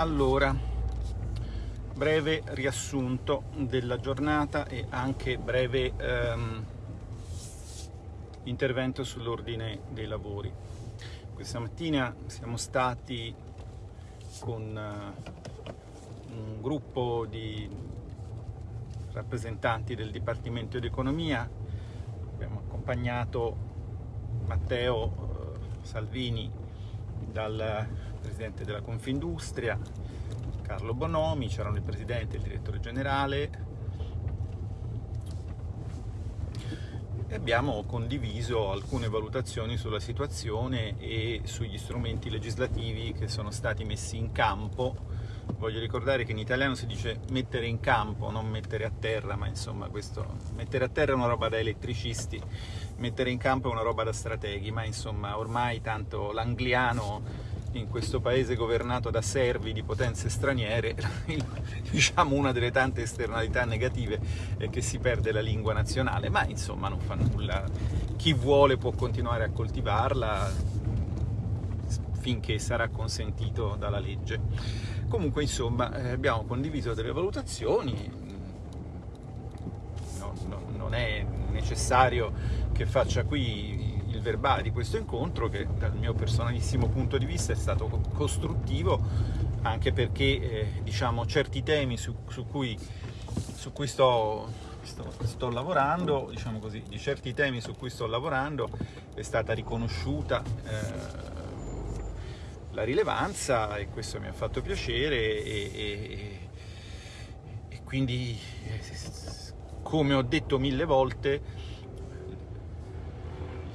Allora, breve riassunto della giornata e anche breve ehm, intervento sull'ordine dei lavori. Questa mattina siamo stati con uh, un gruppo di rappresentanti del Dipartimento di Economia, abbiamo accompagnato Matteo uh, Salvini dal Presidente della Confindustria, Carlo Bonomi, c'erano il Presidente e il Direttore Generale, e abbiamo condiviso alcune valutazioni sulla situazione e sugli strumenti legislativi che sono stati messi in campo. Voglio ricordare che in italiano si dice mettere in campo, non mettere a terra, ma insomma questo, mettere a terra è una roba da elettricisti, mettere in campo è una roba da strateghi, ma insomma ormai tanto l'angliano in questo paese governato da servi di potenze straniere, diciamo una delle tante esternalità negative è che si perde la lingua nazionale, ma insomma non fa nulla, chi vuole può continuare a coltivarla finché sarà consentito dalla legge. Comunque insomma eh, abbiamo condiviso delle valutazioni, no, no, non è necessario che faccia qui il verbale di questo incontro che dal mio personalissimo punto di vista è stato costruttivo anche perché eh, diciamo, certi temi su, su, cui, su cui sto, sto, sto, lavorando, diciamo così, di certi temi su cui sto lavorando è stata riconosciuta eh, la rilevanza e questo mi ha fatto piacere e, e, e quindi eh, come ho detto mille volte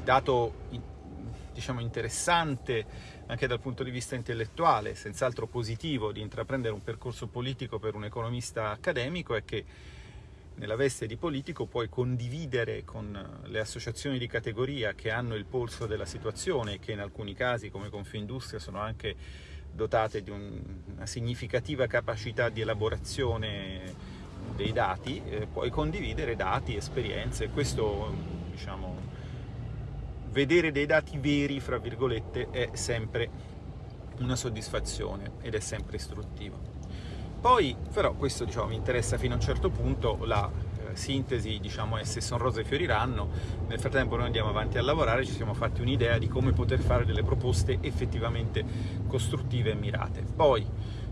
dato diciamo, interessante anche dal punto di vista intellettuale, senz'altro positivo di intraprendere un percorso politico per un economista accademico è che nella veste di politico puoi condividere con le associazioni di categoria che hanno il polso della situazione e che in alcuni casi come Confindustria sono anche dotate di un, una significativa capacità di elaborazione dei dati, eh, puoi condividere dati, esperienze, questo diciamo, vedere dei dati veri, fra virgolette, è sempre una soddisfazione ed è sempre istruttivo. Poi, però, questo diciamo, mi interessa fino a un certo punto, la eh, sintesi diciamo, è se sono rose fioriranno, nel frattempo noi andiamo avanti a lavorare, ci siamo fatti un'idea di come poter fare delle proposte effettivamente costruttive e mirate. Poi,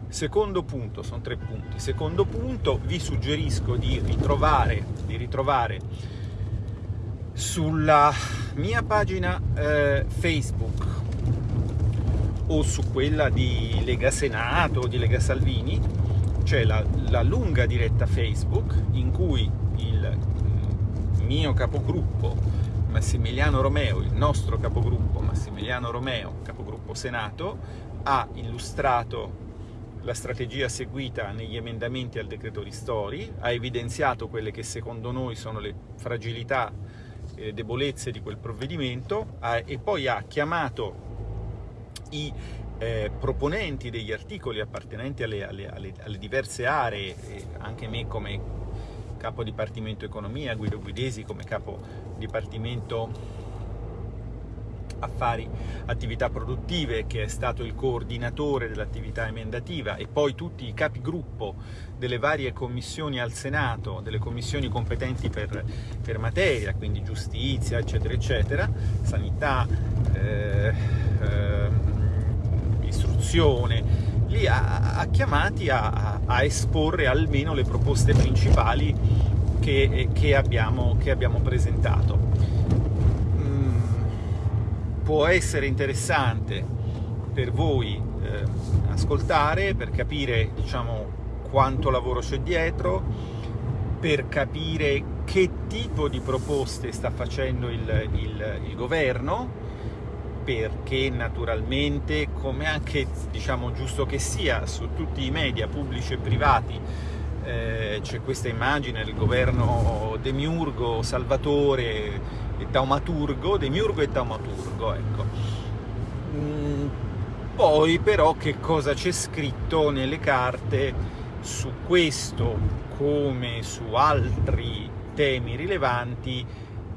secondo punto, sono tre punti, secondo punto vi suggerisco di ritrovare, di ritrovare sulla mia pagina eh, Facebook o su quella di Lega Senato o di Lega Salvini c'è la, la, lunga diretta Facebook in cui il mm, mio capogruppo Massimiliano Romeo, il nostro capogruppo Massimiliano Romeo, capogruppo Senato, ha illustrato la strategia seguita negli emendamenti al decreto ristori, ha evidenziato quelle che secondo noi sono le fragilità eh, debolezze di quel provvedimento eh, e poi ha chiamato i eh, proponenti degli articoli appartenenti alle, alle, alle, alle diverse aree, anche me come capo dipartimento economia, Guido Guidesi come capo dipartimento affari, attività produttive, che è stato il coordinatore dell'attività emendativa e poi tutti i capigruppo delle varie commissioni al Senato, delle commissioni competenti per, per materia, quindi giustizia, eccetera, eccetera, sanità, eh, eh, istruzione, li ha, ha chiamati a, a, esporre almeno le proposte principali che, che, abbiamo, che abbiamo presentato può essere interessante per voi eh, ascoltare, per capire diciamo, quanto lavoro c'è dietro, per capire che tipo di proposte sta facendo il, il, il governo, perché naturalmente, come anche diciamo giusto che sia, su tutti i media pubblici e privati eh, c'è questa immagine del governo demiurgo, salvatore, e taumaturgo, demiurgo e taumaturgo, ecco. Mm, poi però che cosa c'è scritto nelle carte su questo come su altri temi rilevanti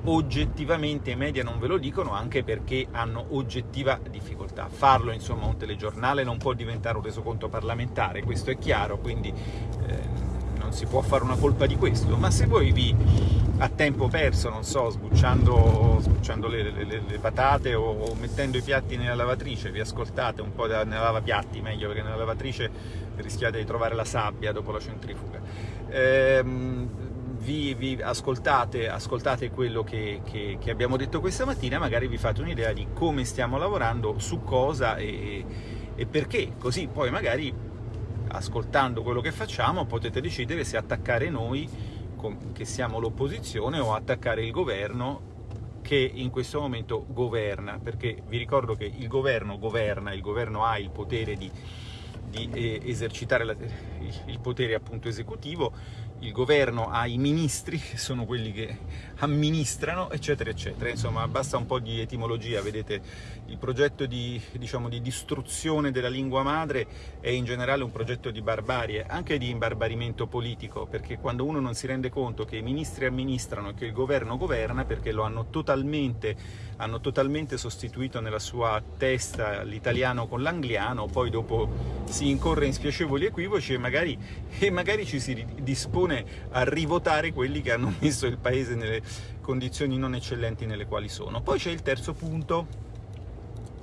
oggettivamente i media non ve lo dicono anche perché hanno oggettiva difficoltà. Farlo, insomma, un telegiornale non può diventare un resoconto parlamentare, questo è chiaro, quindi eh, non si può fare una colpa di questo, ma se voi vi a tempo perso, non so, sbucciando, sbucciando le, le, le, patate o, o, mettendo i piatti nella lavatrice, vi ascoltate un po' nella lavapiatti, meglio perché nella lavatrice rischiate di trovare la sabbia dopo la centrifuga. Ehm, vi, vi, ascoltate, ascoltate quello che, che, che, abbiamo detto questa mattina, magari vi fate un'idea di come stiamo lavorando, su cosa e, e perché, così poi magari ascoltando quello che facciamo potete decidere se attaccare noi, che siamo l'opposizione, o attaccare il governo che in questo momento governa, perché vi ricordo che il governo governa, il governo ha il potere di, di eh, esercitare la, il potere appunto esecutivo, il governo ha i ministri, che sono quelli che amministrano, eccetera, eccetera. Insomma, basta un po' di etimologia, vedete, il progetto di, diciamo, di distruzione della lingua madre è in generale un progetto di barbarie, anche di imbarbarimento politico, perché quando uno non si rende conto che i ministri amministrano e che il governo governa, perché lo hanno totalmente hanno totalmente sostituito nella sua testa l'italiano con l'angliano, poi dopo si incorre in spiacevoli equivoci e magari, e magari ci si dispone a rivotare quelli che hanno messo il paese nelle condizioni non eccellenti nelle quali sono. Poi c'è il terzo punto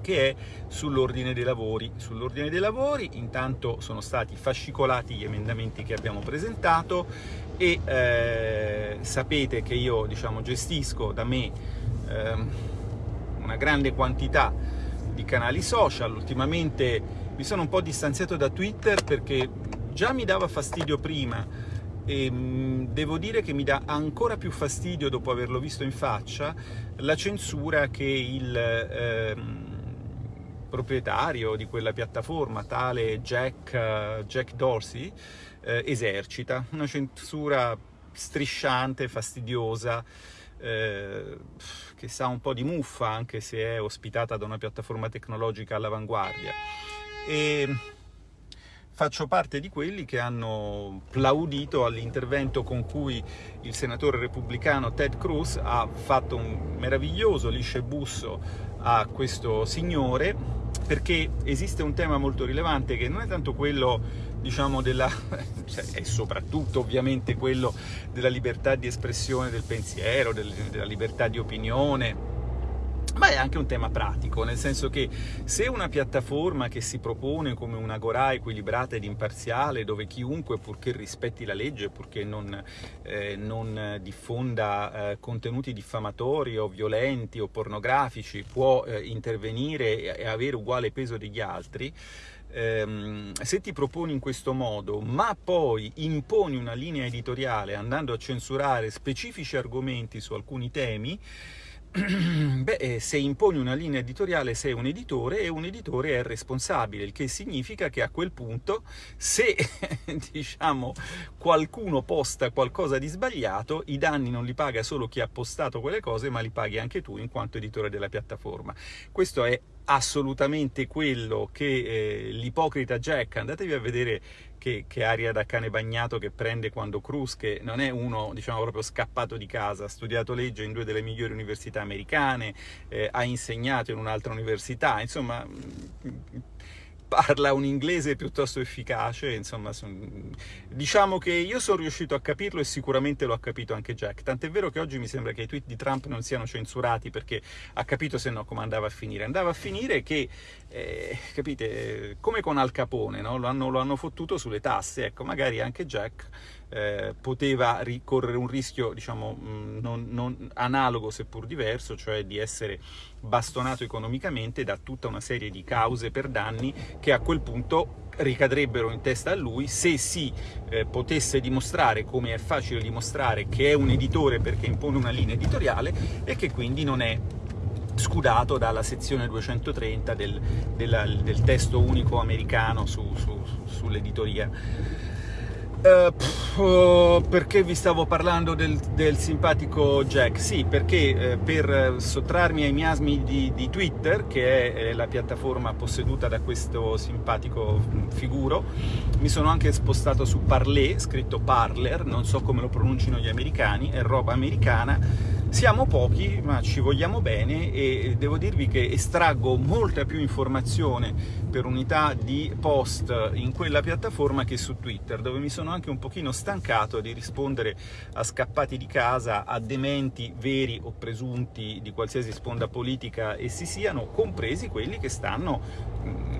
che è sull'ordine dei lavori. Sull'ordine dei lavori intanto sono stati fascicolati gli emendamenti che abbiamo presentato e eh, sapete che io diciamo, gestisco da me eh, una grande quantità di canali social, ultimamente mi sono un po' distanziato da Twitter perché già mi dava fastidio prima e mh, devo dire che mi dà ancora più fastidio dopo averlo visto in faccia la censura che il eh, proprietario di quella piattaforma, tale Jack, Jack Dorsey, eh, esercita, una censura strisciante, fastidiosa, eh, che sa un po' di muffa anche se è ospitata da una piattaforma tecnologica all'avanguardia. E faccio parte di quelli che hanno plaudito all'intervento con cui il senatore repubblicano Ted Cruz ha fatto un meraviglioso lisce busso a questo signore perché esiste un tema molto rilevante che non è tanto quello diciamo, della, cioè, è soprattutto ovviamente quello della libertà di espressione del pensiero, del, della libertà di opinione, ma è anche un tema pratico, nel senso che se una piattaforma che si propone come una Agora equilibrata ed imparziale, dove chiunque, purché rispetti la legge, purché non, eh, non diffonda eh, contenuti diffamatori o violenti o pornografici, può eh, intervenire e avere uguale peso degli altri, ehm, se ti proponi in questo modo, ma poi imponi una linea editoriale andando a censurare specifici argomenti su alcuni temi, Beh, eh, se imponi una linea editoriale sei un editore e un editore è responsabile, il che significa che a quel punto se diciamo, qualcuno posta qualcosa di sbagliato, i danni non li paga solo chi ha postato quelle cose, ma li paghi anche tu in quanto editore della piattaforma. Questo è assolutamente quello che eh, l'ipocrita Jack, andatevi a vedere che, che, aria da cane bagnato che prende quando Cruz, che non è uno diciamo proprio scappato di casa, ha studiato legge in due delle migliori università americane, eh, ha insegnato in un'altra università, insomma parla un inglese piuttosto efficace, insomma, son... diciamo che io sono riuscito a capirlo e sicuramente lo ha capito anche Jack, tant'è vero che oggi mi sembra che i tweet di Trump non siano censurati perché ha capito se no come andava a finire, andava a finire che, eh, capite, come con Al Capone, no? lo, hanno, lo hanno fottuto sulle tasse, ecco, magari anche Jack eh, poteva correre un rischio diciamo, mm, non, non, analogo seppur diverso, cioè di essere bastonato economicamente da tutta una serie di cause per danni che a quel punto ricadrebbero in testa a lui se si eh, potesse dimostrare, come è facile dimostrare, che è un editore perché impone una linea editoriale e che quindi non è scudato dalla sezione 230 del, del, del testo unico americano su, su, sull'editoria. Uh, pff, perché vi stavo parlando del, del simpatico Jack? Sì, perché eh, per sottrarmi ai miasmi di, di Twitter, che è eh, la piattaforma posseduta da questo simpatico figuro, mi sono anche spostato su Parler, scritto Parler, non so come lo pronunciano gli americani, è roba americana, Siamo pochi, ma ci vogliamo bene e devo dirvi che estraggo molta più informazione per unità di post in quella piattaforma che su Twitter, dove mi sono anche un pochino stancato di rispondere a scappati di casa, a dementi veri o presunti di qualsiasi sponda politica essi siano, compresi quelli che stanno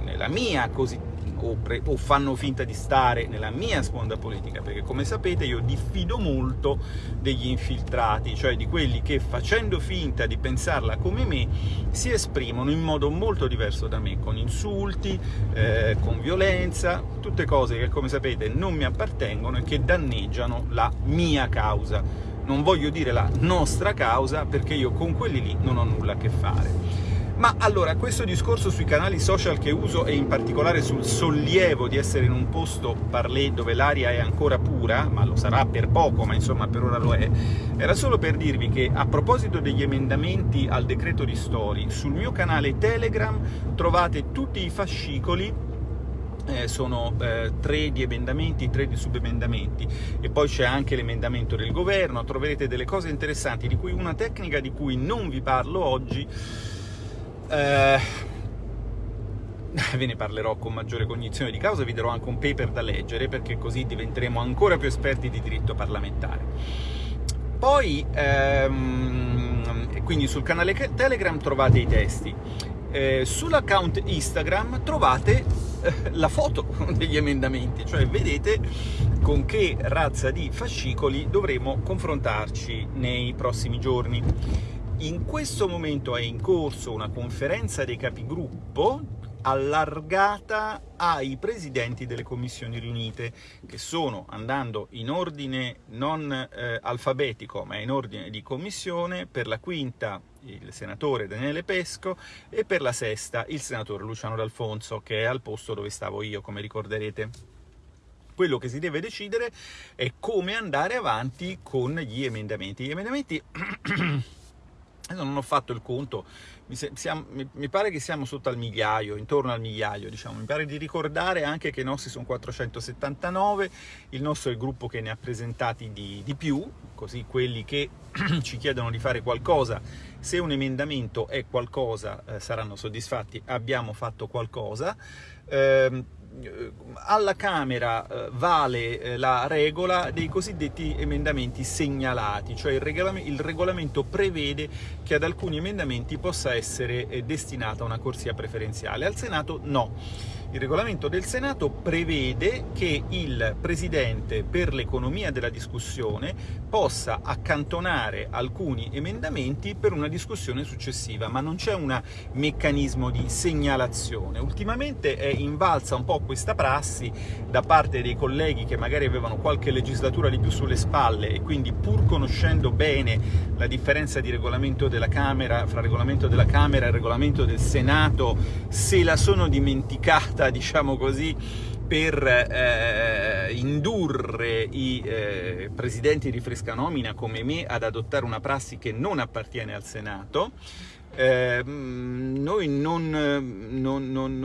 nella mia così o, o, fanno finta di stare nella mia sponda politica, perché come sapete io diffido molto degli infiltrati, cioè di quelli che facendo finta di pensarla come me si esprimono in modo molto diverso da me, con insulti, eh, con violenza, tutte cose che come sapete non mi appartengono e che danneggiano la mia causa. Non voglio dire la nostra causa perché io con quelli lì non ho nulla a che fare. Ma allora, questo discorso sui canali social che uso e in particolare sul sollievo di essere in un posto parlé dove l'aria è ancora pura, ma lo sarà per poco, ma insomma per ora lo è, era solo per dirvi che a proposito degli emendamenti al decreto ristori, sul mio canale Telegram trovate tutti i fascicoli eh, sono eh, tre di emendamenti, tre di subemendamenti. E poi c'è anche l'emendamento del governo, troverete delle cose interessanti, di cui una tecnica di cui non vi parlo oggi, eh, ve ne parlerò con maggiore cognizione di causa, vi darò anche un paper da leggere, perché così diventeremo ancora più esperti di diritto parlamentare. Poi, ehm, quindi sul canale Telegram trovate i testi, eh, sull'account Instagram trovate eh, la foto degli emendamenti, cioè vedete con che razza di fascicoli dovremo confrontarci nei prossimi giorni. In questo momento è in corso una conferenza dei capigruppo allargata ai presidenti delle commissioni riunite, che sono, andando in ordine non eh, alfabetico, ma in ordine di commissione, per la quinta il senatore Daniele Pesco e per la sesta il senatore Luciano D'Alfonso, che è al posto dove stavo io, come ricorderete. Quello che si deve decidere è come andare avanti con gli emendamenti. Gli emendamenti Adesso non ho fatto il conto, mi, siamo, mi, mi, pare che siamo sotto al migliaio, intorno al migliaio, diciamo. Mi pare di ricordare anche che i nostri sono 479, il nostro è il gruppo che ne ha presentati di, di più, così quelli che ci chiedono di fare qualcosa, se un emendamento è qualcosa eh, saranno soddisfatti, abbiamo fatto qualcosa. Eh, alla Camera eh, vale eh, la regola dei cosiddetti emendamenti segnalati, cioè il, regolamento, il regolamento prevede che ad alcuni emendamenti possa essere eh, destinata una corsia preferenziale, al Senato no. Il regolamento del Senato prevede che il Presidente, per l'economia della discussione, possa accantonare alcuni emendamenti per una discussione successiva, ma non c'è un meccanismo di segnalazione. Ultimamente è invalsa un po' questa prassi da parte dei colleghi che magari avevano qualche legislatura di più sulle spalle e quindi pur conoscendo bene la differenza di regolamento della Camera, fra regolamento della Camera e regolamento del Senato, se la sono dimenticata fatta, diciamo così, per eh, indurre i eh, presidenti di fresca nomina come me ad adottare una prassi che non appartiene al Senato, eh, noi non, non, non,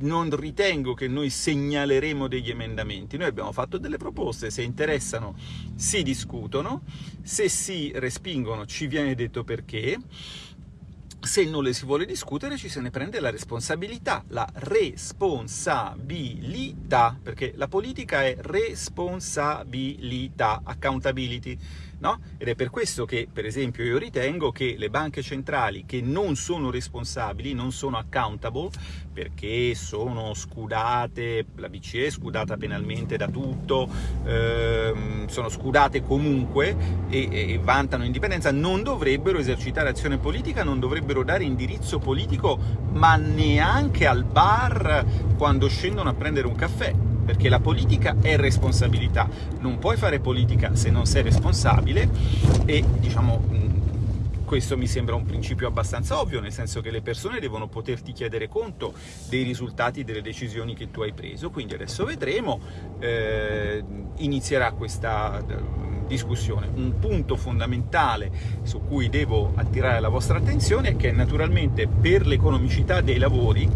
non, ritengo che noi segnaleremo degli emendamenti, noi abbiamo fatto delle proposte, se interessano si discutono, se si respingono ci viene detto perché, se non le si vuole discutere ci se ne prende la responsabilità, la responsabilità, perché la politica è responsabilità, accountability no? Ed è per questo che, per esempio, io ritengo che le banche centrali che non sono responsabili, non sono accountable, perché sono scudate, la BCE è scudata penalmente da tutto, ehm, sono scudate comunque e, e vantano indipendenza, non dovrebbero esercitare azione politica, non dovrebbero dare indirizzo politico, ma neanche al bar quando scendono a prendere un caffè perché la politica è responsabilità, non puoi fare politica se non sei responsabile e diciamo questo mi sembra un principio abbastanza ovvio, nel senso che le persone devono poterti chiedere conto dei risultati delle decisioni che tu hai preso, quindi adesso vedremo, eh, inizierà questa discussione. Un punto fondamentale su cui devo attirare la vostra attenzione è che naturalmente per l'economicità dei lavori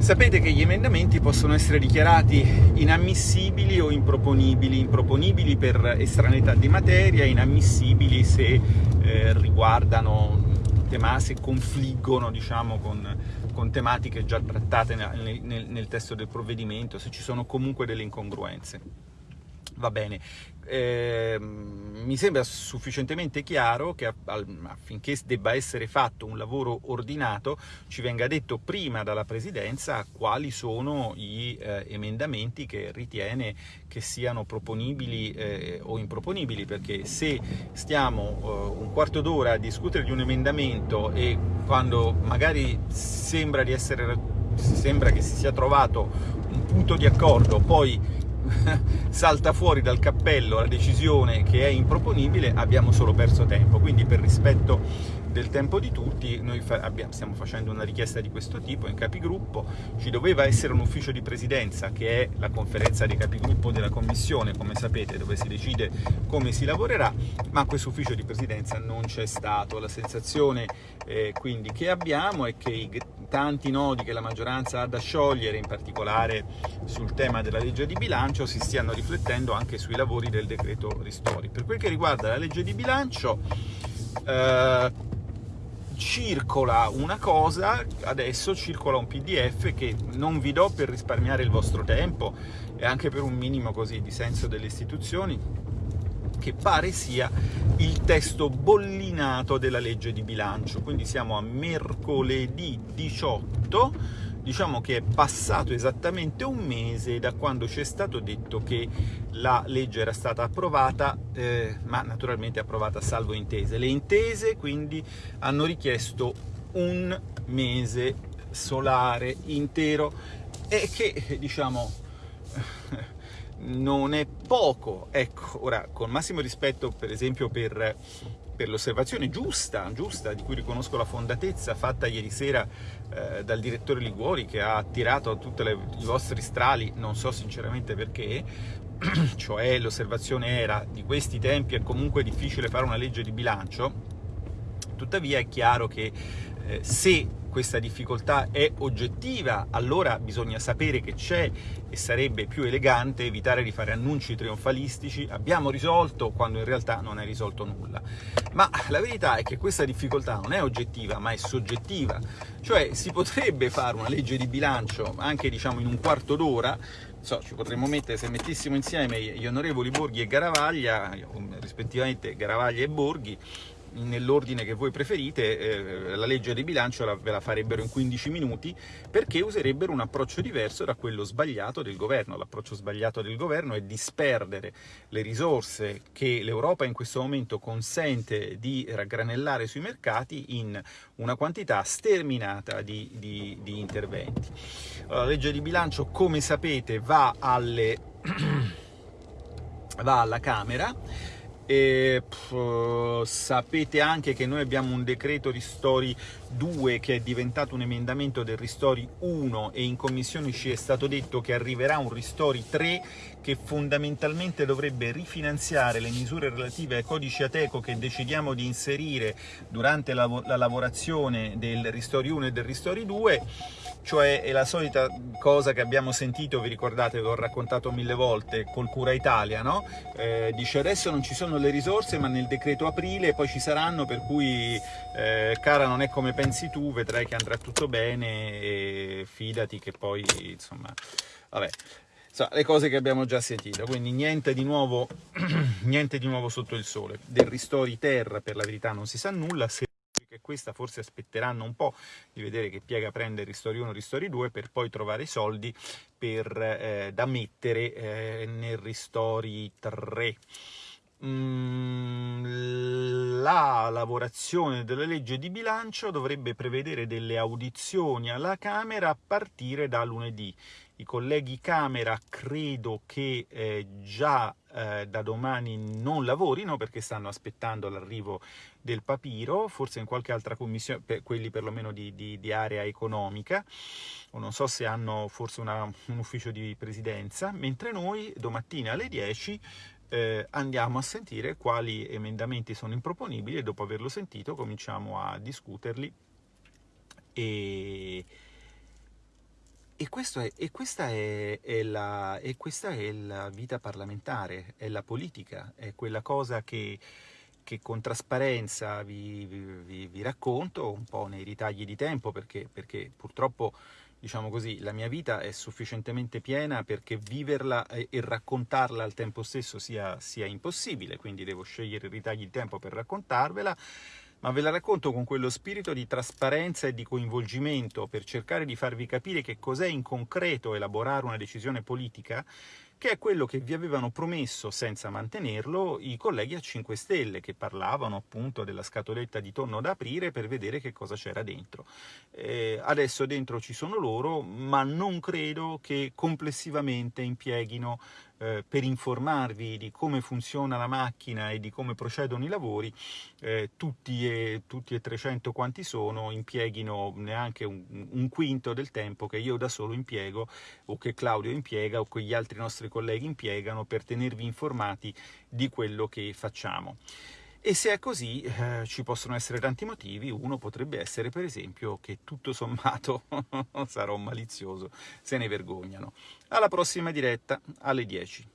Sapete che gli emendamenti possono essere dichiarati inammissibili o improponibili, improponibili per estraneità di materia, inammissibili se eh, riguardano tema, se confliggono diciamo, con, con, tematiche già trattate nel, nel, nel testo del provvedimento, se ci sono comunque delle incongruenze. Va bene, eh, mi sembra sufficientemente chiaro che affinché debba essere fatto un lavoro ordinato ci venga detto prima dalla Presidenza quali sono gli eh, emendamenti che ritiene che siano proponibili eh, o improponibili, perché se stiamo eh, un quarto d'ora a discutere di un emendamento e quando magari sembra, essere, sembra che si sia trovato un punto di accordo, poi salta fuori dal cappello la decisione che è improponibile, abbiamo solo perso tempo. Quindi per rispetto del tempo di tutti, noi fa abbiamo, stiamo facendo una richiesta di questo tipo in capigruppo, ci doveva essere un ufficio di presidenza che è la conferenza dei capigruppo della commissione, come sapete, dove si decide come si lavorerà, ma questo ufficio di presidenza non c'è stato. La sensazione eh, quindi che abbiamo è che i tanti nodi che la maggioranza ha da sciogliere, in particolare sul tema della legge di bilancio, si stiano riflettendo anche sui lavori del decreto ristori. Per quel che riguarda la legge di bilancio, eh, circola una cosa, adesso circola un pdf che non vi do per risparmiare il vostro tempo e anche per un minimo così di senso delle istituzioni, che pare sia il testo bollinato della legge di bilancio, quindi siamo a mercoledì 18, diciamo che è passato esattamente un mese da quando ci è stato detto che la legge era stata approvata, eh, ma naturalmente approvata salvo intese. Le intese quindi hanno richiesto un mese solare intero. E che, diciamo, non è poco. Ecco, ora, con massimo rispetto per esempio per, per l'osservazione giusta, giusta, di cui riconosco la fondatezza, fatta ieri sera eh, dal direttore Liguori, che ha attirato tutti i vostri strali, non so sinceramente perché, cioè l'osservazione era di questi tempi è comunque difficile fare una legge di bilancio, tuttavia è chiaro che eh, se questa difficoltà è oggettiva, allora bisogna sapere che c'è e sarebbe più elegante evitare di fare annunci trionfalistici. Abbiamo risolto quando in realtà non è risolto nulla. Ma la verità è che questa difficoltà non è oggettiva, ma è soggettiva, cioè si potrebbe fare una legge di bilancio anche diciamo in un quarto d'ora, so, ci potremmo mettere, se mettessimo insieme gli onorevoli Borghi e Garavaglia, rispettivamente Garavaglia e Borghi, nell'ordine che voi preferite, eh, la legge di bilancio la, ve la farebbero in 15 minuti perché userebbero un approccio diverso da quello sbagliato del governo. L'approccio sbagliato del governo è disperdere le risorse che l'Europa in questo momento consente di raggranellare sui mercati in una quantità sterminata di, di, di interventi. La legge di bilancio, come sapete, va, alle... va alla Camera, e, pff, sapete anche che noi abbiamo un decreto ristori 2 che è diventato un emendamento del ristori 1 e in commissione ci è stato detto che arriverà un ristori 3 che fondamentalmente dovrebbe rifinanziare le misure relative ai codici Ateco che decidiamo di inserire durante la, la lavorazione del ristori 1 e del ristori 2 cioè è la solita cosa che abbiamo sentito, vi ricordate, l'ho raccontato mille volte, col Cura Italia, no? Eh, dice adesso non ci sono le risorse ma nel decreto aprile poi ci saranno, per cui eh, cara non è come pensi tu, vedrai che andrà tutto bene e fidati che poi, insomma, vabbè, So, le cose che abbiamo già sentito, quindi niente di, nuovo, niente di nuovo sotto il sole. Del ristori terra per la verità non si sa nulla, se che questa forse aspetteranno un po' di vedere che piega prende Ristori 1 Ristori 2 per poi trovare i soldi per, eh, da mettere eh, nel Ristori 3. Mm, la lavorazione della legge di bilancio dovrebbe prevedere delle audizioni alla Camera a partire da lunedì. I colleghi Camera credo che eh, già eh, da domani non lavorino perché stanno aspettando l'arrivo del papiro, forse in qualche altra commissione, per quelli perlomeno di, di, di area economica, o non so se hanno forse una, un ufficio di presidenza, mentre noi domattina alle 10 eh, andiamo a sentire quali emendamenti sono improponibili e dopo averlo sentito cominciamo a discuterli. E, e, è, e, questa è, è la, e, questa è, la, vita parlamentare, è la politica, è quella cosa che, che con trasparenza vi, vi, vi, racconto, un po' nei ritagli di tempo, perché, perché purtroppo diciamo così, la mia vita è sufficientemente piena perché viverla e, e raccontarla al tempo stesso sia, sia, impossibile, quindi devo scegliere i ritagli di tempo per raccontarvela, ma ve la racconto con quello spirito di trasparenza e di coinvolgimento per cercare di farvi capire che cos'è in concreto elaborare una decisione politica che è quello che vi avevano promesso senza mantenerlo i colleghi a 5 Stelle, che parlavano appunto della scatoletta di tonno da aprire per vedere che cosa c'era dentro. Eh, adesso dentro ci sono loro, ma non credo che complessivamente impieghino eh, per informarvi di come funziona la macchina e di come procedono i lavori, eh, tutti, e, tutti e 300 quanti sono impieghino neanche un, un, quinto del tempo che io da solo impiego o che Claudio impiega o che gli altri nostri colleghi impiegano per tenervi informati di quello che facciamo. E se è così eh, ci possono essere tanti motivi, uno potrebbe essere per esempio che tutto sommato sarò malizioso, se ne vergognano. Alla prossima diretta alle 10.